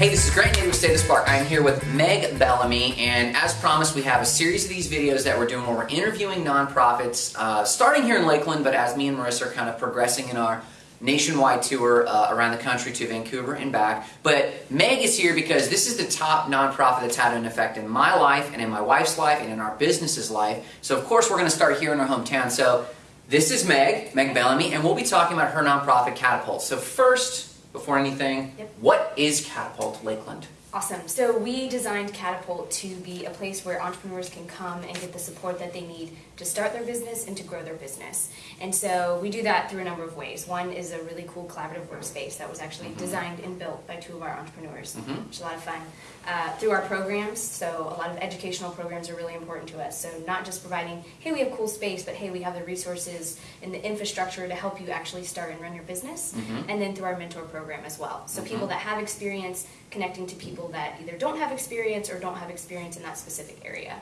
Hey, this is Grant Native with State of Spark. I'm here with Meg Bellamy, and as promised, we have a series of these videos that we're doing where we're interviewing nonprofits, uh, starting here in Lakeland, but as me and Marissa are kind of progressing in our nationwide tour uh, around the country to Vancouver and back. But Meg is here because this is the top nonprofit that's had an effect in my life and in my wife's life and in our business's life. So of course we're going to start here in our hometown. So this is Meg, Meg Bellamy, and we'll be talking about her nonprofit Catapult. So first, before anything, Yep. what is Catapult Lakeland? Awesome. So we designed Catapult to be a place where entrepreneurs can come and get the support that they need to start their business and to grow their business. And so we do that through a number of ways. One is a really cool collaborative workspace that was actually designed and built by two of our entrepreneurs, Mhm. which is a lot of fun. Uh, through our programs, so a lot of educational programs are really important to us. So not just providing, hey, we have cool space, but hey, we have the resources and the infrastructure to help you actually start and run your business. Mhm. And then through our mentor program as well. So Mhm. people that have experience connecting to people that either don't have experience or don't have experience in that specific area.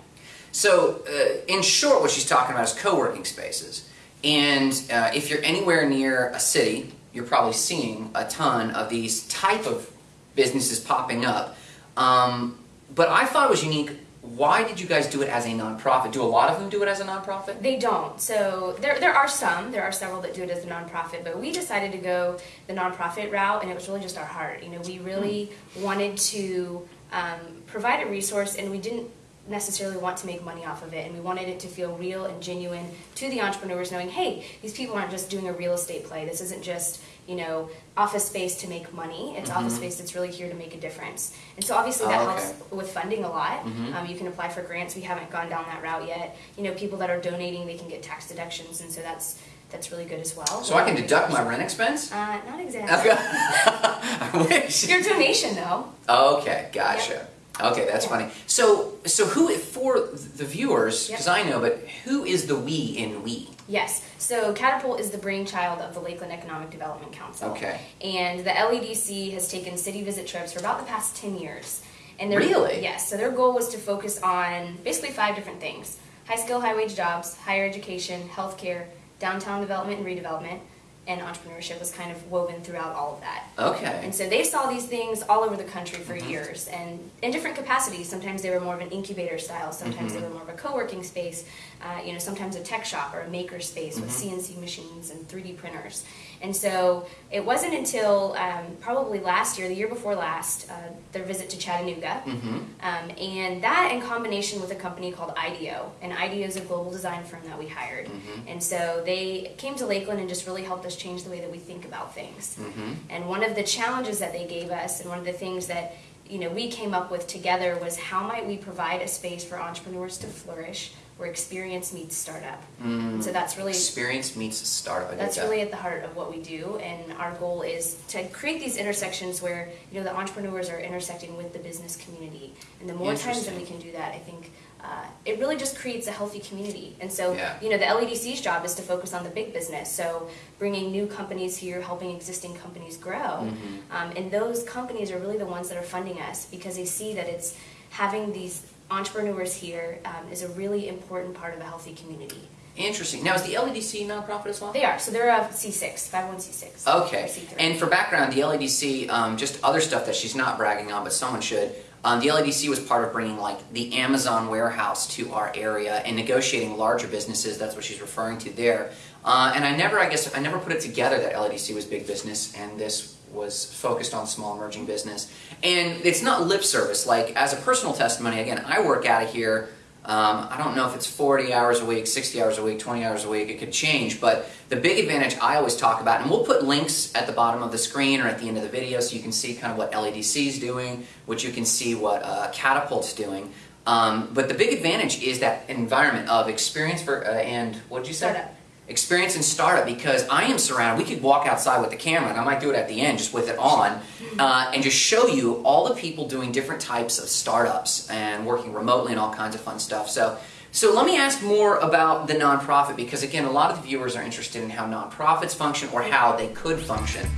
So, uh, in short, what she's talking about is co-working spaces. And uh, if you're anywhere near a city, you're probably seeing a ton of these type of businesses popping up. Um, but I thought it was unique. Why did you guys do it as a nonprofit? Do a lot of them do it as a nonprofit? They don't. So there, there are some, there are several that do it as a nonprofit, but we decided to go the nonprofit route and it was really just our heart. You know, we really wanted to um, provide a resource and we didn't necessarily want to make money off of it and we wanted it to feel real and genuine to the entrepreneurs knowing hey these people aren't just doing a real estate play. This isn't just you know office space to make money. It's office space that's really here to make a difference. And so obviously that Oh, okay. helps with funding a lot. Mhm. um, you can apply for grants. We haven't gone down that route yet. You know people that are donating they can get tax deductions and so that's that's really good as well. So I can deduct my rent expense? uh, not exactly. I wish. your donation though. Okay, gotcha. Okay, that's Yeah. funny. So, so who for the viewers? Yep. Because I know, but who is the we in we? Yes. So Catapult is the brainchild of the Lakeland Economic Development Council. Okay. And the LEDC has taken city visit trips for about the past 10 years. And their, Really? Yes. So their goal was to focus on basically five different things. High skill, high wage jobs, higher education, healthcare, downtown development and redevelopment, and entrepreneurship was kind of woven throughout all of that. Okay. And so they saw these things all over the country for Mhm. years and in different capacities. Sometimes they were more of an incubator style, sometimes Mhm. they were more of a co working space, uh, you know, sometimes a tech shop or a maker space with Mhm. CNC machines and 3D printers. And so it wasn't until um, probably last year, the year before last, uh, their visit to Chattanooga. Mm-hmm. Um, and that in combination with a company called IDEO. And IDEO is a global design firm that we hired. And so they came to Lakeland and just really helped us change the way that we think about things. Mm-hmm. And one of the challenges that they gave us, and one of the things that you know we came up with together, was how might we provide a space for entrepreneurs to flourish, where experience meets startup. Mm. So that's really Experience meets startup. I that's that. really at the heart of what we do, and our goal is to create these intersections where you know the entrepreneurs are intersecting with the business community, and the more times that we can do that, I think uh, it really just creates a healthy community. And so Yeah. you know the LEDC's job is to focus on the big business, so bringing new companies here, helping existing companies grow, Mhm. um, and those companies are really the ones that are funding us because they see that it's having these entrepreneurs here um, is a really important part of a healthy community. Interesting. Now, is the LEDC nonprofit as well? They are. So they're a C6, 501c6. Okay. C3. And for background, the LEDC, um, just other stuff that she's not bragging on, but someone should. Um, the LEDC was part of bringing like the Amazon warehouse to our area and negotiating larger businesses. That's what she's referring to there. Uh, and I never, I guess, I never put it together that LEDC was big business and this was focused on small emerging business. And it's not lip service. Like as a personal testimony, again, I work out of here. Um, I don't know if it's 40 hours a week, 60 hours a week, 20 hours a week, it could change, but the big advantage I always talk about, and we'll put links at the bottom of the screen or at the end of the video so you can see kind of what LEDC is doing, which you can see what uh, Catapult's doing. Um, but the big advantage is that environment of experience for, uh, and what did you say? Startup. Experience in startup because I am surrounded. We could walk outside with the camera, and I might do it at the end just with it on, uh, and just show you all the people doing different types of startups and working remotely and all kinds of fun stuff. So, so let me ask more about the nonprofit because again, a lot of the viewers are interested in how nonprofits function or how they could function.